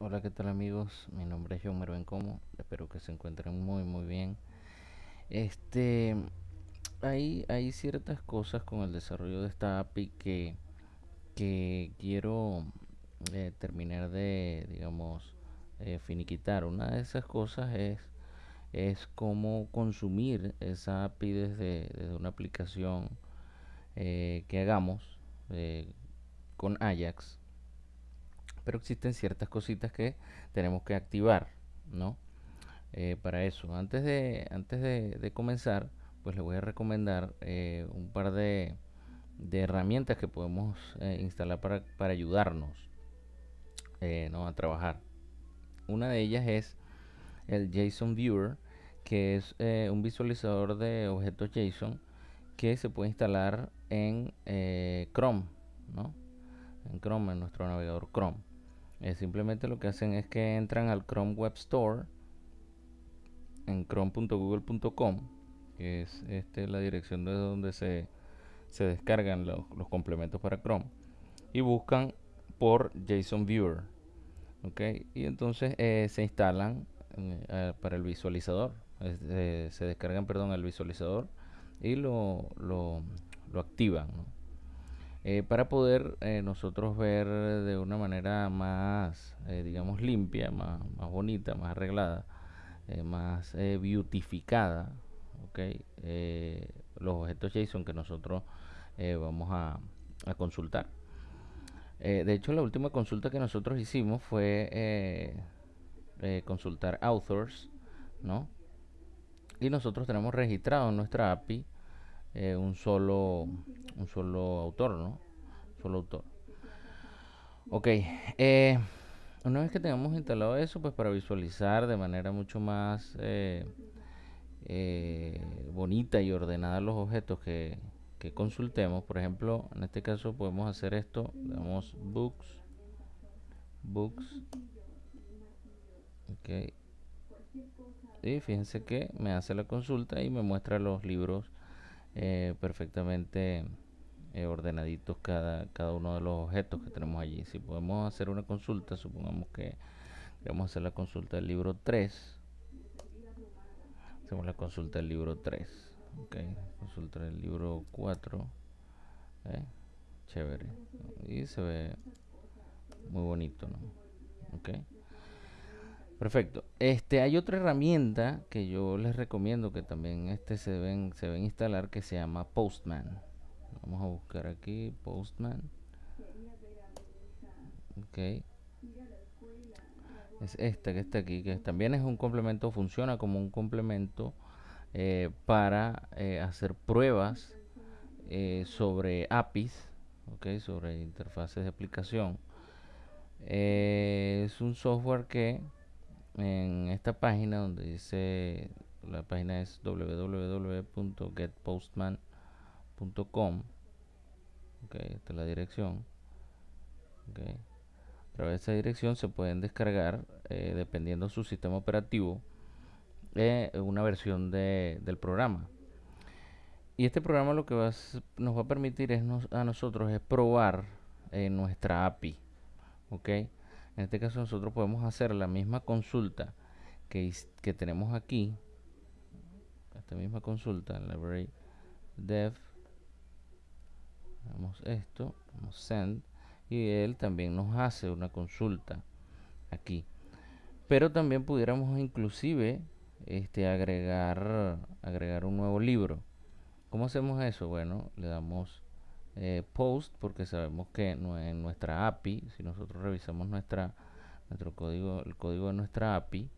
Hola, ¿qué tal amigos? Mi nombre es John Mervencomo. Espero que se encuentren muy muy bien. Este, hay, hay ciertas cosas con el desarrollo de esta API que, que quiero eh, terminar de, digamos, eh, finiquitar. Una de esas cosas es, es cómo consumir esa API desde, desde una aplicación eh, que hagamos con Ajax pero existen ciertas cositas que tenemos que activar, ¿no? Eh, para eso, antes de, antes de, comenzar, pues les voy a recomendar eh, un par de, de herramientas que podemos eh, instalar para, para ayudarnos ¿no? a trabajar. Una de ellas es el JSON Viewer, que es un visualizador de objetos JSON que se puede instalar en Chrome, ¿no? En Chrome, en nuestro navegador Chrome. Eh, simplemente lo que hacen es que entran al Chrome Web Store en chrome.google.com, que es este, la dirección de donde se, se descargan los, complementos para Chrome, y buscan por JSON Viewer. ¿ok? Y entonces eh, se instalan eh, eh, para el visualizador, se descargan, perdón, el visualizador y lo, lo, lo activan. Eh, para poder eh, nosotros ver de una manera más, eh, digamos, limpia, más, más bonita, más arreglada, más beautificada, ¿ok? Eh, los objetos JSON que nosotros vamos a, a consultar. De hecho, la última consulta que nosotros hicimos fue consultar authors, ¿no? Y nosotros tenemos registrado en nuestra API eh, un solo un solo autor, ¿no? Solo autor. Ok, eh, una vez que tengamos instalado eso, pues para visualizar de manera mucho más eh, eh, bonita y ordenada los objetos que, consultemos, por ejemplo, en este caso podemos hacer esto, damos books, books, ok, y fíjense que me hace la consulta y me muestra los libros eh, perfectamente eh, ordenaditos cada, cada uno de los objetos que tenemos allí. Si podemos hacer una consulta, supongamos que queremos hacer la consulta del libro 3, hacemos la consulta del libro 3, ok, consulta del libro 4, ¿eh? chévere, y se ve muy bonito, ¿no? Ok. Perfecto. Este, hay otra herramienta que yo les recomiendo que también este se deben, se deben instalar que se llama Postman. Vamos a buscar aquí Postman. Ok. Es esta que está aquí, que también es un complemento, funciona como un complemento eh, para eh, hacer pruebas eh, sobre APIs, ok, sobre interfaces de aplicación. Eh, es un software que en esta página donde dice, la página es www.getpostman.com, ok, esta es la dirección. A través de esa dirección se pueden descargar, eh, dependiendo su sistema operativo, eh, una versión de- del programa. Y este programa lo que nos va a permitir es a nosotros es probar eh, nuestra API. ¿ok? En este caso nosotros podemos hacer la misma consulta que, que tenemos aquí. Esta misma consulta, library dev. Damos esto, damos send. Y él también nos hace una consulta aquí. Pero también pudiéramos inclusive este, agregar, agregar un nuevo libro. ¿Cómo hacemos eso? Bueno, le damos eh, post porque sabemos que en nuestra API, si nosotros revisamos nuestra, nuestro código, el código de nuestra API,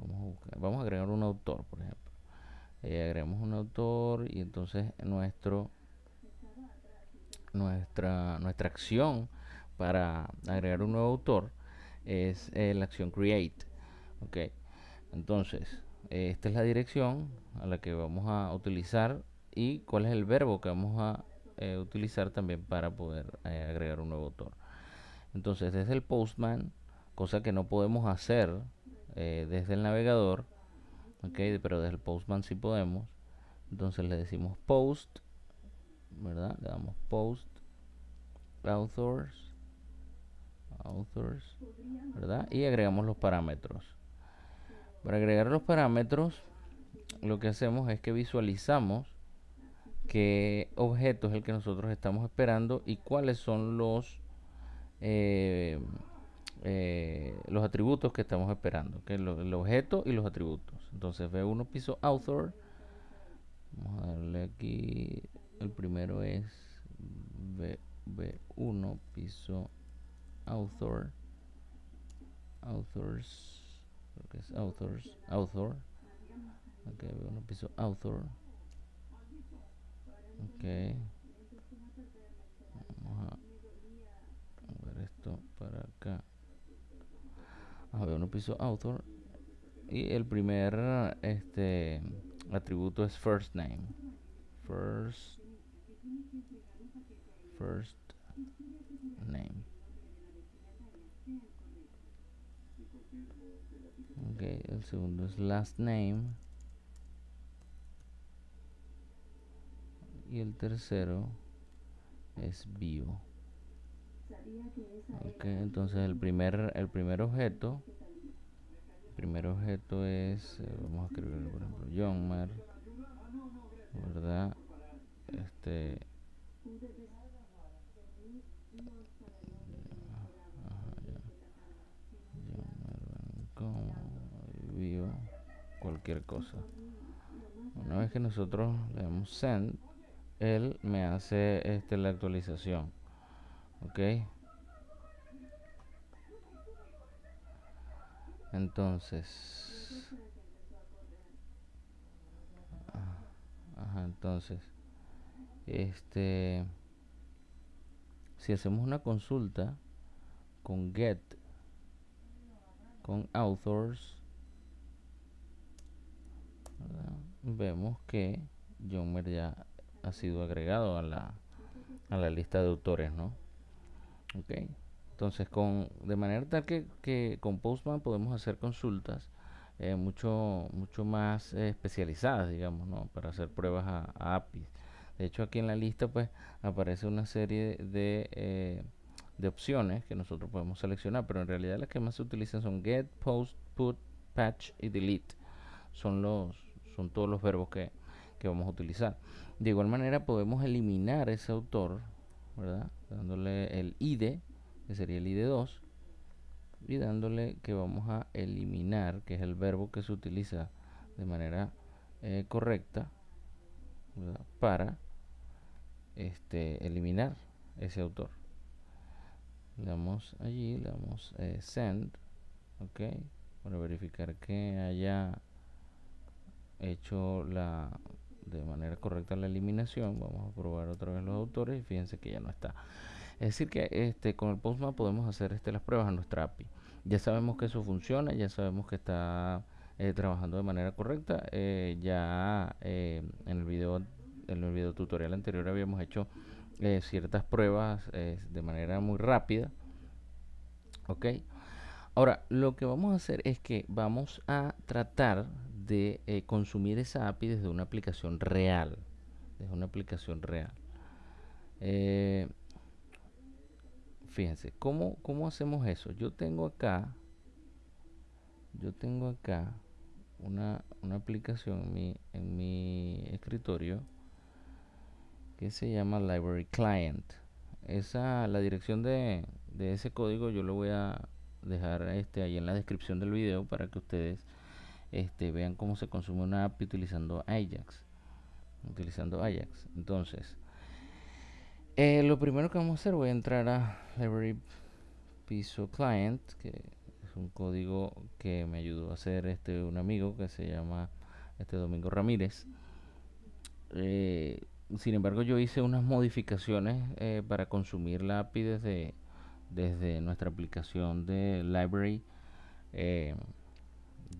vamos a, buscar- vamos a agregar un autor, por ejemplo. Eh, agregamos un autor y entonces nuestro, nuestra, nuestra acción para agregar un nuevo autor es eh, la acción create. Ok, entonces esta es la dirección a la que vamos a utilizar y cuál es el verbo que vamos a eh, utilizar también para poder eh, agregar un nuevo autor. Entonces desde el Postman, cosa que no podemos hacer eh, desde el navegador, ok, pero desde el Postman sí podemos. Entonces le decimos post, ¿verdad? Le damos post authors, authors, ¿verdad? Y agregamos los parámetros. Para agregar los parámetros, lo que hacemos es que visualizamos qué objeto es el que nosotros estamos esperando y cuáles son los eh, eh, los atributos que estamos esperando, que el objeto y los atributos. Entonces V1 piso author. Vamos a darle aquí. El primero es v, 1 piso author. Authors. Creo es authors. Author. Ok, V1 piso author. Ok. Vamos a ver esto para acá. A ver, uno piso author. Y el primer este atributo es first name. First first name. Ok, el segundo es last name. Y el tercero es bio. Ok, entonces el primer, el primer objeto, primer objeto es, eh, vamos a escribir por ejemplo, John ¿verdad? Este, vio cualquier cosa. Una vez que nosotros le damos send, él me hace este la actualización ok entonces ah, ajá, entonces este si hacemos una consulta con get con authors vemos que John ya ha sido agregado a la, a la lista de autores no ok. Entonces con de manera tal que, que con Postman podemos hacer consultas eh, mucho mucho más eh, especializadas digamos no para hacer pruebas a, APIs. De hecho aquí en la lista pues aparece una serie de, eh, de opciones que nosotros podemos seleccionar pero en realidad las que más se utilizan son get post put patch y delete. Son los son todos los verbos que, que vamos a utilizar de igual manera podemos eliminar ese autor ¿verdad? dándole el id, que sería el id 2, y dándole que vamos a eliminar, que es el verbo que se utiliza de manera eh, correcta para este, eliminar ese autor. Le damos allí, le damos eh, send, ok, para verificar que haya hecho la de manera correcta la eliminación. Vamos a probar otra vez los autores y fíjense que ya no está. Es decir que este con el Postman podemos hacer este, las pruebas a nuestra API. Ya sabemos que eso funciona, ya sabemos que está eh, trabajando de manera correcta. Eh, ya eh, en el video en el video tutorial anterior habíamos hecho ciertas pruebas de manera muy rápida. Ok. Ahora, lo que vamos a hacer es que vamos a tratar de eh, consumir esa API desde una aplicación real. Desde una aplicación real. Eh, fíjense, ¿cómo, ¿cómo hacemos eso? Yo tengo acá, yo tengo acá una, una aplicación en mi, en mi escritorio que se llama Library Client. Esa, la dirección de, de ese código yo lo voy a dejar este ahí en la descripción del video para que ustedes este, vean cómo se consume una API utilizando Ajax. Utilizando Ajax. Entonces, eh, lo primero que vamos a hacer, voy a entrar a Library Piso Client, que es un código que me ayudó a hacer este un amigo que se llama este Domingo Ramírez. Eh, sin embargo, yo hice unas modificaciones eh, para consumir la API desde, desde nuestra aplicación de Library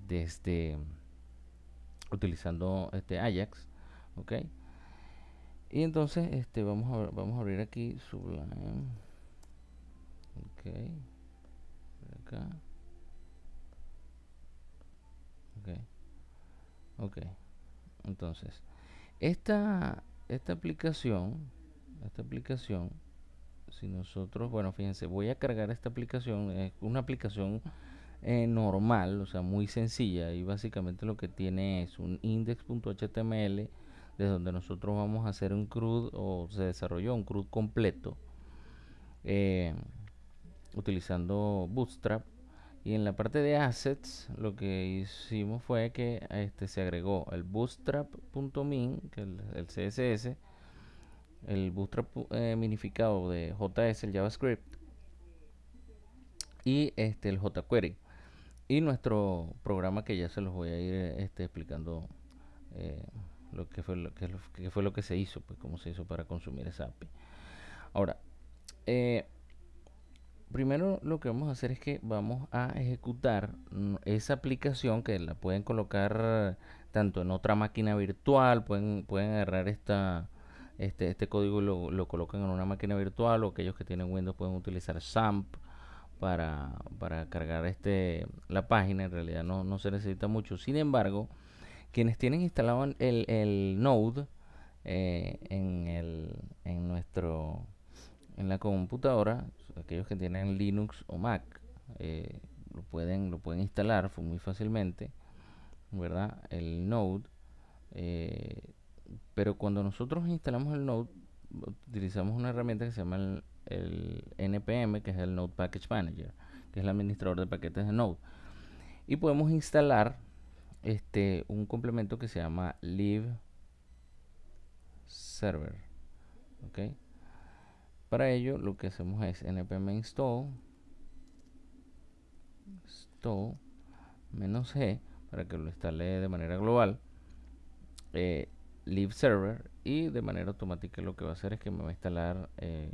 desde utilizando este Ajax ok. Y entonces este vamos a vamos a abrir aquí Sublime ok. Acá. Ok. Ok. Entonces esta esta aplicación esta aplicación si nosotros, bueno, fíjense, voy a cargar esta aplicación, es una aplicación eh, normal, o sea, muy sencilla y básicamente lo que tiene es un index.html de donde nosotros vamos a hacer un CRUD o se desarrolló un CRUD completo eh, utilizando Bootstrap y en la parte de assets lo que hicimos fue que este se agregó el bootstrap.min que es el, CSS el bootstrap eh, minificado de JS el JavaScript y este el jQuery y nuestro programa que ya se los voy a ir este, explicando eh, lo que fue lo que, fue lo que se hizo pues cómo se hizo para consumir esa API ahora eh, primero lo que vamos a hacer es que vamos a ejecutar esa aplicación que la pueden colocar tanto en otra máquina virtual, pueden, pueden agarrar esta, este, este código y lo, lo colocan en una máquina virtual o aquellos que tienen Windows pueden utilizar SAMP para, para cargar este, la página, en realidad no, no se necesita mucho. Sin embargo, quienes tienen instalado el, el Node eh, en, el, en nuestro en la computadora, aquellos que tienen Linux o Mac, eh, lo, pueden, lo pueden instalar muy fácilmente, ¿verdad? El Node. Eh, pero cuando nosotros instalamos el Node, utilizamos una herramienta que se llama el, el, NPM, que es el Node Package Manager, que es el administrador de paquetes de Node. Y podemos instalar este un complemento que se llama Live Server. ¿ok? Para ello lo que hacemos es npm install install menos g para que lo instale de manera global eh, live server y de manera automática lo que va a hacer es que me va a instalar eh,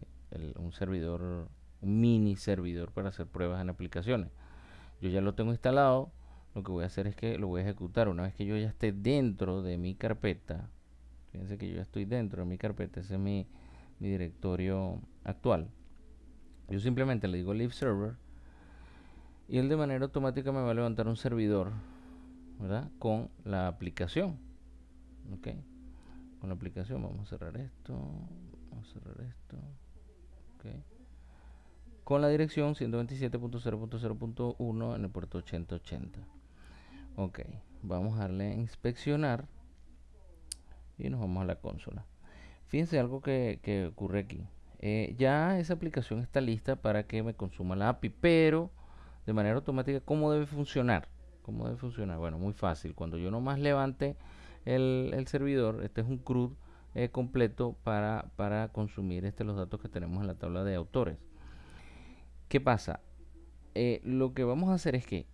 un servidor un mini servidor para hacer pruebas en aplicaciones yo ya lo tengo instalado lo que voy a hacer es que lo voy a ejecutar una vez que yo ya esté dentro de mi carpeta fíjense que yo ya estoy dentro de mi carpeta ese es mi mi directorio actual. Yo simplemente le digo leave server y él de manera automática me va a levantar un servidor, ¿verdad? Con la aplicación. ¿Ok? Con la aplicación vamos a cerrar esto, vamos a cerrar esto. ¿Ok? Con la dirección 127.0.0.1 en el puerto 8080. Ok, vamos a darle a inspeccionar y nos vamos a la consola. Fíjense algo que, ocurre aquí. Eh, ya esa aplicación está lista para que me consuma la API, pero de manera automática, ¿cómo debe funcionar? ¿Cómo debe funcionar? Bueno, muy fácil. Cuando yo nomás levante el, servidor, este es un CRUD eh, completo para, para consumir este, los datos que tenemos en la tabla de autores. ¿Qué pasa? Eh, lo que vamos a hacer es que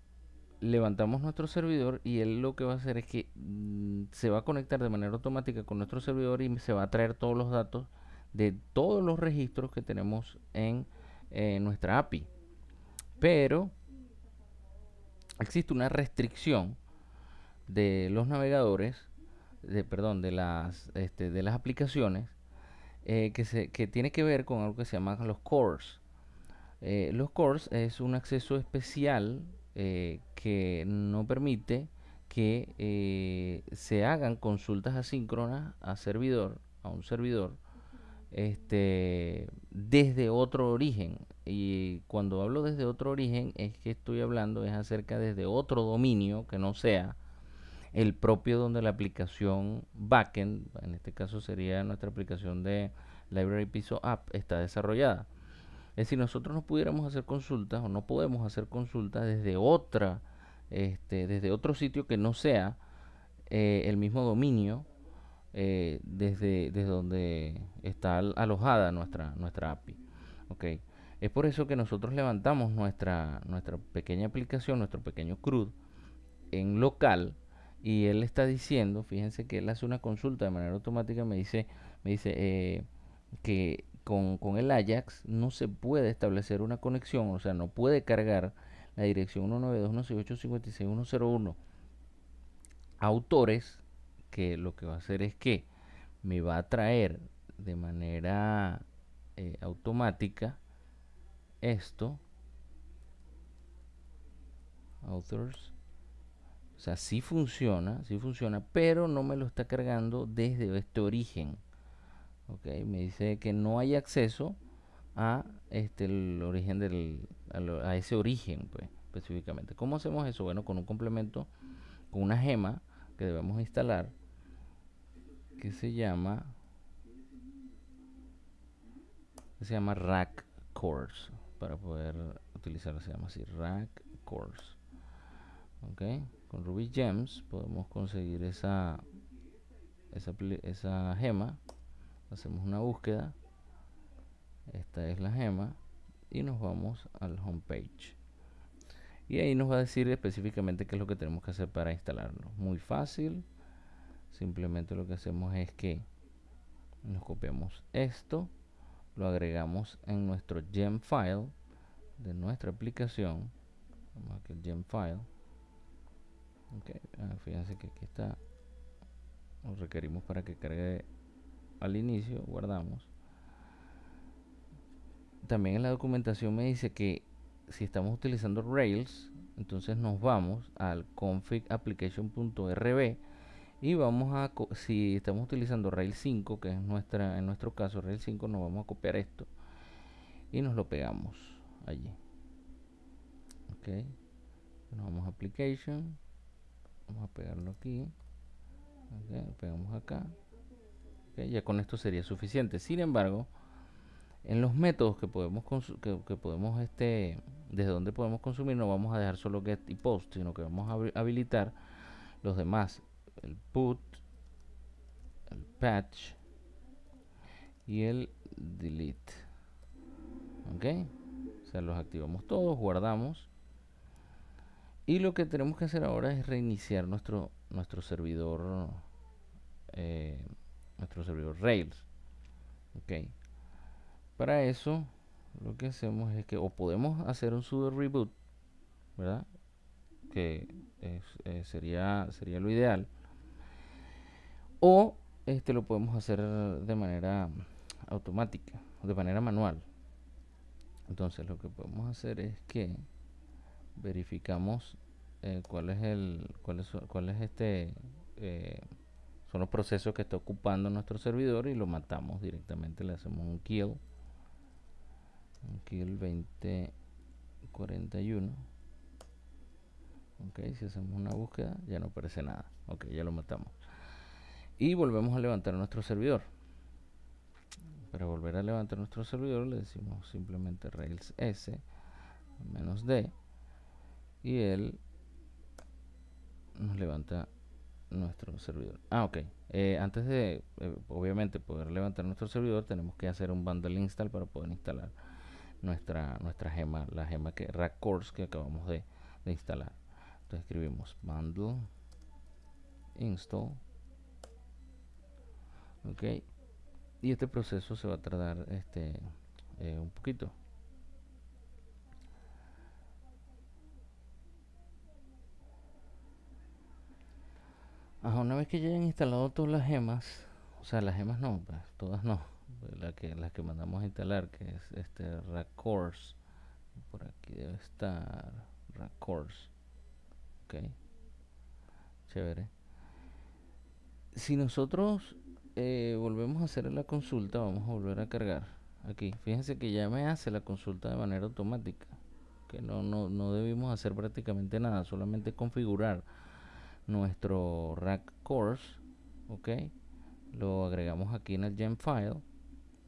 levantamos nuestro servidor y él lo que va a hacer es que mm, se va a conectar de manera automática con nuestro servidor y se va a traer todos los datos de todos los registros que tenemos en eh, nuestra API. Pero existe una restricción de los navegadores, de, perdón, de las, este, de las aplicaciones eh, que, se, que tiene que ver con algo que se llama los cores. Eh, los cores es un acceso especial eh, que no permite que se hagan consultas asíncronas a servidor, a un servidor, este, desde otro origen. Y cuando hablo desde otro origen es que estoy hablando es acerca desde otro dominio que no sea el propio donde la aplicación backend, en este caso sería nuestra aplicación de Library Piso App, está desarrollada. Es decir, nosotros no pudiéramos hacer consultas o no podemos hacer consultas desde otra, este, desde otro sitio que no sea eh, el mismo dominio eh, desde, desde donde está alojada nuestra, nuestra API. Es por eso que nosotros levantamos nuestra, nuestra pequeña aplicación, nuestro pequeño CRUD en local y él está diciendo, fíjense que él hace una consulta de manera automática, me dice, me dice eh, que con, con, el Ajax no se puede establecer una conexión, o sea, no puede cargar la dirección 192.168.56.101 autores, que lo que va a hacer es que me va a traer de manera eh, automática esto, authors, sea, sí funciona, sí funciona, pero no me lo está cargando desde este origen ok me dice que no hay acceso a este el origen del a, ese origen pues específicamente. Cómo hacemos eso bueno con un complemento con una gema que debemos instalar que se llama que se llama rack course para poder utilizarlo se llama así rack course ok con ruby gems podemos conseguir esa esa, esa gema. Hacemos una búsqueda. Esta es la gema y nos vamos al homepage y ahí nos va a decir específicamente qué es lo que tenemos que hacer para instalarlo. Muy fácil. Simplemente lo que hacemos es que nos copiamos esto lo agregamos en nuestro gem file de nuestra aplicación. Vamos aquí el gem file Ah, fíjense que aquí está lo requerimos para que cargue al inicio guardamos también en la documentación me dice que si estamos utilizando Rails, entonces nos vamos al config application.rb y vamos a si estamos utilizando Rails 5, que es nuestra en nuestro caso Rails 5, nos vamos a copiar esto y nos lo pegamos allí. Ok. Nos vamos a application, vamos a pegarlo aquí. Okay, pegamos acá. ya con esto sería suficiente. Sin embargo, en los métodos que podemos que, podemos este desde donde podemos consumir no vamos a dejar solo get y post sino que vamos a habilitar los demás el put el patch y el delete ok o sea los activamos todos guardamos y lo que tenemos que hacer ahora es reiniciar nuestro nuestro servidor eh, nuestro servidor rails ok para eso, lo que hacemos es que o podemos hacer un sudo reboot, ¿verdad? Que eh, sería, sería lo ideal. O este lo podemos hacer de manera automática, de manera manual. Entonces lo que podemos hacer es que verificamos eh, cuál es el cuál es, cuál es este eh, son los procesos que está ocupando nuestro servidor y lo matamos directamente le hacemos un kill. Aquí el 2041 ok si hacemos una búsqueda ya no aparece nada. Ok ya lo matamos. Y volvemos a levantar nuestro servidor. Para volver a levantar nuestro servidor le decimos simplemente rails s menos d y él nos levanta nuestro servidor ah ok eh, antes de eh, obviamente poder levantar nuestro servidor tenemos que hacer un bundle install para poder instalar nuestra, nuestra gema, la gema que rack course que acabamos de, instalar. Entonces escribimos bundle install. Ok. Y este proceso se va a tardar este eh, un poquito. Una vez que ya hayan instalado todas las gemas, o sea, las gemas no, pues, todas no la que la que mandamos a instalar que es este Course por aquí debe estar Course ok chévere. Si nosotros eh, volvemos a hacer la consulta vamos a volver a cargar aquí. Fíjense que ya me hace la consulta de manera automática que no, no, no debimos hacer prácticamente nada solamente configurar nuestro rack course ok lo agregamos aquí en el gem file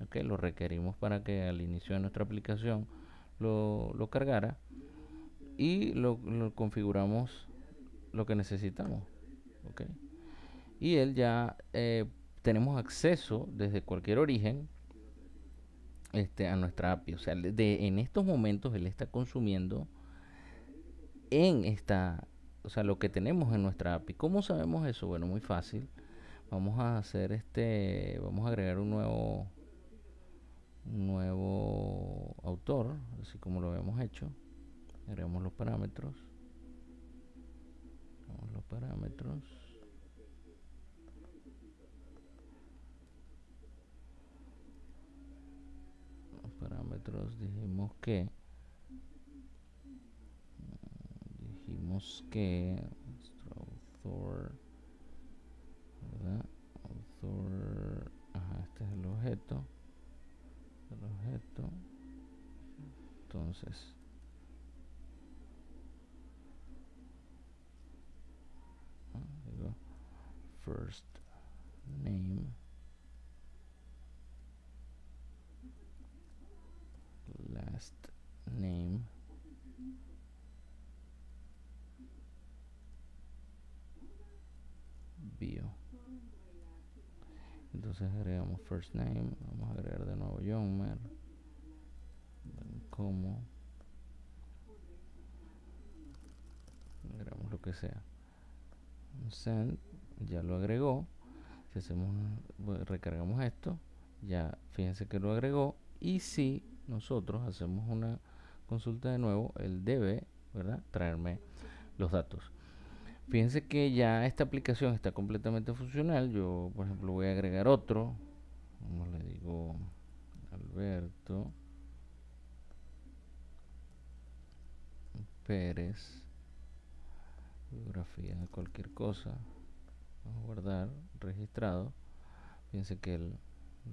okay, lo requerimos para que al inicio de nuestra aplicación lo, lo cargara y lo, configuramos lo que necesitamos okay. y él ya eh, tenemos acceso desde cualquier origen este, a nuestra API o sea de, en estos momentos él está consumiendo en esta o sea lo que tenemos en nuestra API ¿cómo sabemos eso? bueno muy fácil vamos a hacer este vamos a agregar un nuevo nuevo autor, así como lo habíamos hecho. Agregamos los parámetros. los parámetros. Los parámetros dijimos que que autor ¿verdad? autor ajá, este es el objeto el objeto. Entonces ah, first name. Last name entonces agregamos first name vamos a agregar de nuevo John como agregamos lo que sea. Send ya lo agregó. Si hacemos recargamos esto ya fíjense que lo agregó. Y si nosotros hacemos una consulta de nuevo él debe verdad traerme los datos fíjense que ya esta aplicación está completamente funcional. Yo por ejemplo voy a agregar otro. Como le digo Alberto Pérez. Biografía cualquier cosa. Vamos a guardar registrado. Fíjense que él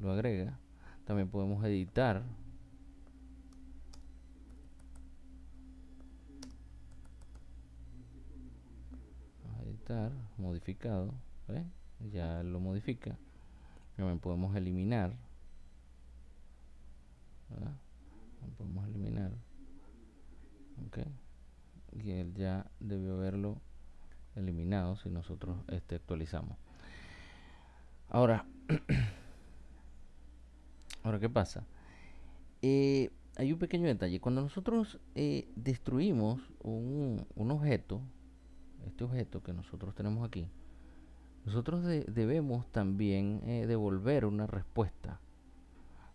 lo agrega. También podemos editar modificado ya lo modifica. También podemos eliminar podemos eliminar ok y él ya debió haberlo eliminado si nosotros este, actualizamos. Ahora ahora qué pasa eh, hay un pequeño detalle. Cuando nosotros eh, destruimos un, un, objeto este objeto que nosotros tenemos aquí nosotros debemos también eh, devolver una respuesta.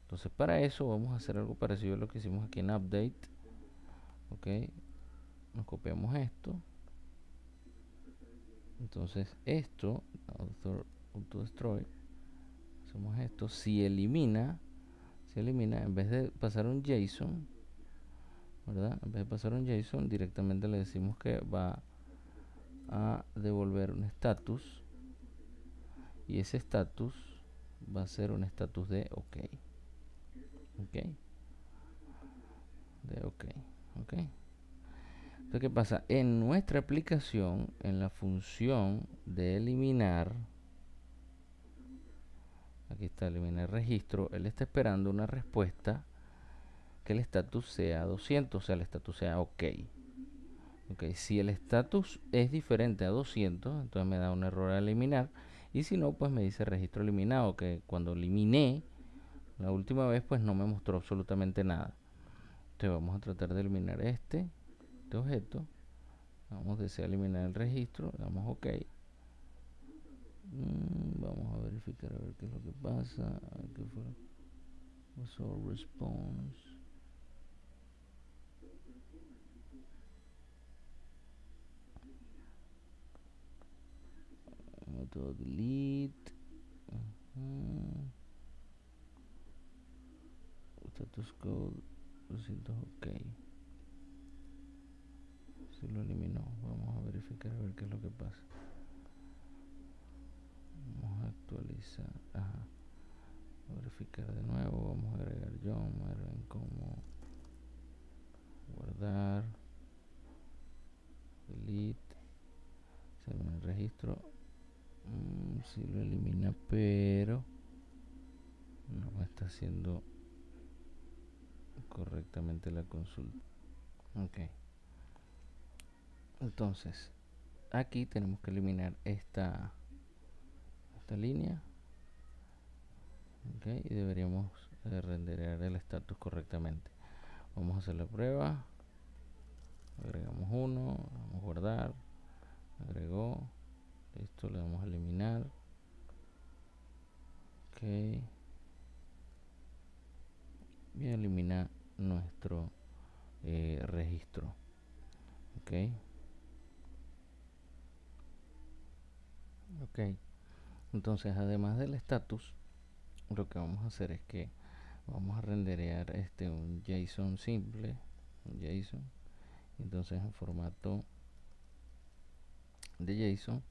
Entonces para eso vamos a hacer algo parecido a lo que hicimos aquí en update ok. Nos copiamos esto. Entonces esto author auto destroy hacemos esto. Si elimina si elimina en vez de pasar un JSON verdad en vez de pasar un JSON directamente le decimos que va a devolver un status y ese status va a ser un status de ok. Ok. De ok. Ok. Entonces, ¿qué pasa? En nuestra aplicación, en la función de eliminar, aquí está eliminar registro, él está esperando una respuesta que el estatus sea 200, o sea, el estatus sea OK. Ok. Si el estatus es diferente a 200, entonces me da un error a eliminar. Y si no, pues me dice registro eliminado, que cuando eliminé la última vez, pues no me mostró absolutamente nada. Entonces vamos a tratar de eliminar este este objeto vamos a desear eliminar el registro damos ok mm, vamos a verificar a ver qué es lo que pasa a ver qué response auto delete. Status code 200 ok. Si lo eliminó. Vamos a verificar a ver qué es lo que pasa. Vamos a actualizar. Ajá. Verificar de nuevo. Vamos a agregar John Marvin como guardar. Delete. Se me el registro mm, si lo elimina pero no está haciendo correctamente la consulta. Ok. Entonces aquí tenemos que eliminar esta esta línea. Okay, y deberíamos eh, el estatus correctamente. Vamos a hacer la prueba. Agregamos uno vamos a guardar. Agregó esto le vamos a eliminar. Ok. Y eliminar nuestro eh, registro. Ok. Ok. Entonces además del status lo que vamos a hacer es que vamos a renderear este un JSON simple un JSON. Entonces en formato de JSON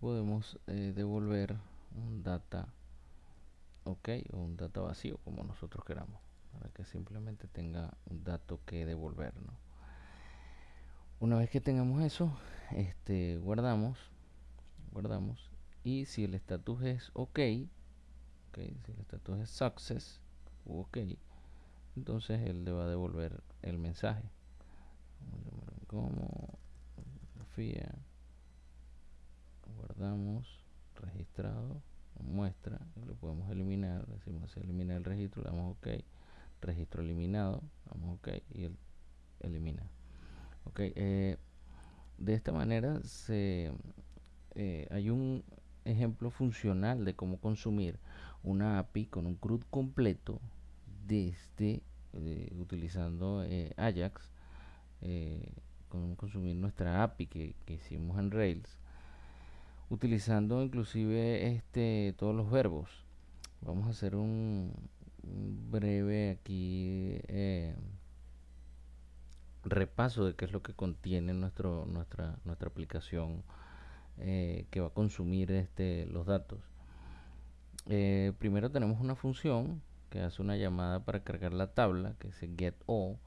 podemos eh, devolver un data ok o un data vacío como nosotros queramos para que simplemente tenga un dato que devolvernos. Una vez que tengamos eso, este, guardamos, guardamos y si el estatus es OK, si el estatus es success OK, entonces él le va a devolver el mensaje. Como fotografía, guardamos, registrado, muestra, lo podemos eliminar, decimos elimina el registro, le damos OK, registro eliminado, damos OK y él elimina. Ok, eh, de esta manera se, eh, hay un ejemplo funcional de cómo consumir una API con un CRUD completo desde eh, utilizando Ajax, cómo consumir nuestra API que, hicimos en Rails, utilizando inclusive este todos los verbos. Vamos a hacer un, breve aquí repaso de qué es lo que contiene nuestro, nuestra, nuestra aplicación eh, que va a consumir este, los datos. Eh, primero tenemos una función que hace una llamada para cargar la tabla, que es getAll.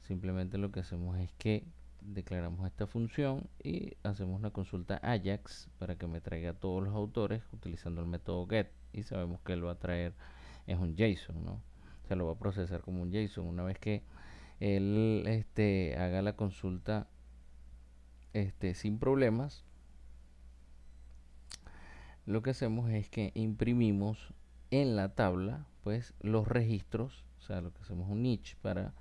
Simplemente lo que hacemos es que declaramos esta función y hacemos una consulta Ajax para que me traiga todos los autores utilizando el método get y sabemos que él va a traer es un JSON, ¿no? Se lo va a procesar como un JSON. Una vez que él este, haga la consulta este, sin problemas, lo que hacemos es que imprimimos en la tabla pues los registros, o sea, lo que hacemos un niche para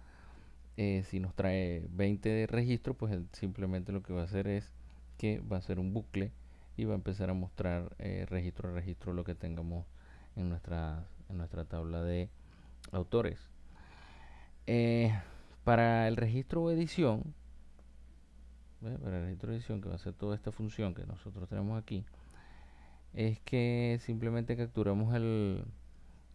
eh, si nos trae 20 de registros, pues simplemente lo que va a hacer es que va a hacer un bucle y va a empezar a mostrar eh, registro a registro lo que tengamos en nuestra, en nuestra tabla de autores. Eh, para el registro o edición, para el registro de edición que va a ser toda esta función que nosotros tenemos aquí, es que simplemente capturamos el,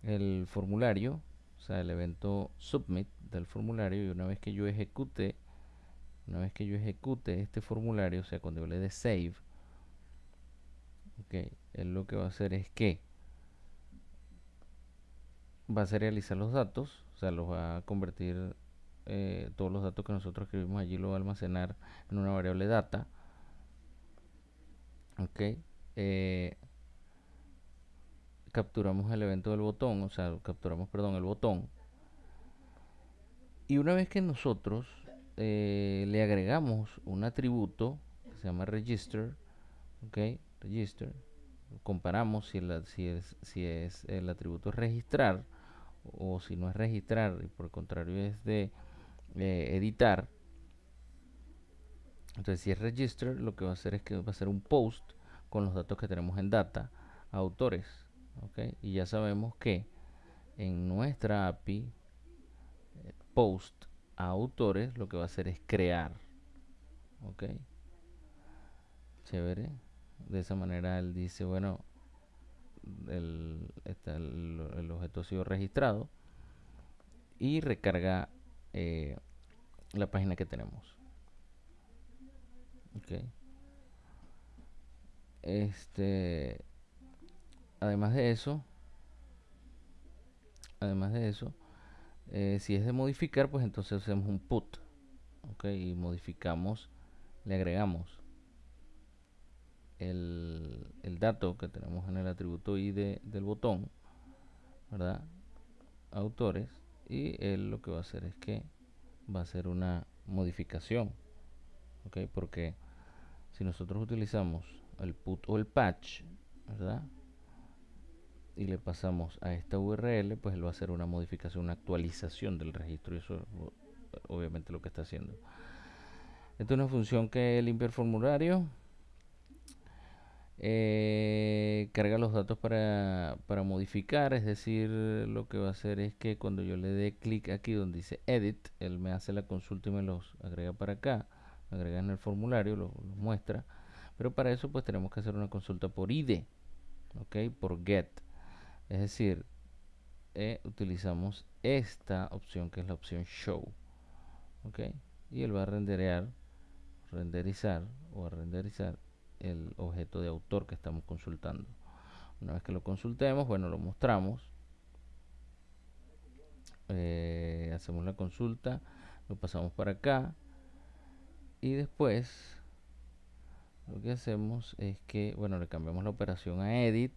el formulario, o sea, el evento submit del formulario y una vez que yo ejecute, una vez que yo ejecute este formulario, o sea, cuando yo le dé save, ok, él lo que va a hacer es que va a serializar los datos, o sea, los va a convertir eh, todos los datos que nosotros escribimos allí lo va a almacenar en una variable data ok eh, capturamos el evento del botón o sea capturamos perdón el botón y una vez que nosotros eh, le agregamos un atributo que se llama register ok register comparamos si, si, es, si es el atributo registrar o si no es registrar y por el contrario es de eh, editar. Entonces, si es register, lo que va a hacer es que va a hacer un post con los datos que tenemos en data autores. Y ya sabemos que en nuestra API, post a autores, lo que va a hacer es crear. ¿Ok? Chévere. De esa manera él dice, bueno, el, el objeto ha sido registrado y recarga eh, la página que tenemos. Okay. Este, además de eso, además de eso, eh, si es de modificar, pues entonces hacemos un put, ok, y modificamos, le agregamos el, el dato que tenemos en el atributo ID del botón, ¿verdad? Autores y él lo que va a hacer es que va a hacer una modificación ok porque si nosotros utilizamos el put o el patch verdad y le pasamos a esta url pues él va a hacer una modificación una actualización del registro y eso obviamente lo que está haciendo. Esta es una función que limpia el formulario eh, carga los datos para, modificar, es decir, lo que va a hacer es que cuando yo le dé clic aquí donde dice edit, él me hace la consulta y me los agrega para acá, agrega en el formulario, lo, muestra, pero para eso pues tenemos que hacer una consulta por ID, ok, por get, es decir, eh, utilizamos esta opción que es la opción show, ok, y él va a renderear, renderizar o a renderizar el objeto de autor que estamos consultando. Una vez que lo consultemos, bueno, lo mostramos. eh, hacemos la consulta, lo pasamos para acá y después lo que hacemos es que, bueno, le cambiamos la operación a edit,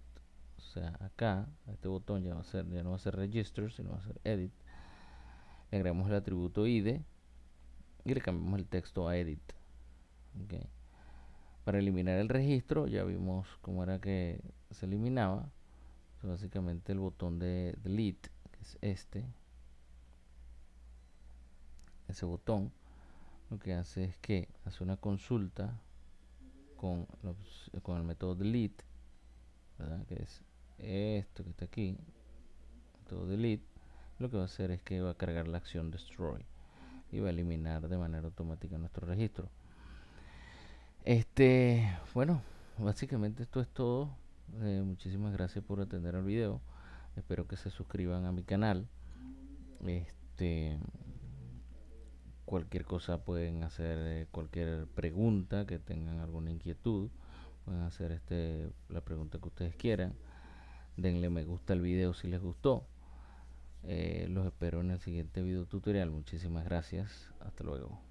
o sea, acá, este botón ya, va a ser, ya no va a ser register, sino va a ser edit. Le agregamos el atributo id y le cambiamos el texto a edit. Para eliminar el registro, ya vimos cómo era que se eliminaba. básicamente el botón de delete, que es este, ese botón, lo que hace es que hace una consulta con, con el método delete, que es esto que está aquí, método delete, lo que va a hacer es que va a cargar la acción destroy y va a eliminar de manera automática nuestro registro. Este, bueno, básicamente esto es todo. Eh, muchísimas gracias por atender el video. Espero que se suscriban a mi canal. Este, cualquier cosa pueden hacer, eh, cualquier pregunta que tengan alguna inquietud, pueden hacer este la pregunta que ustedes quieran. Denle me gusta al video si les gustó. Eh, los espero en el siguiente video tutorial. Muchísimas gracias. Hasta luego.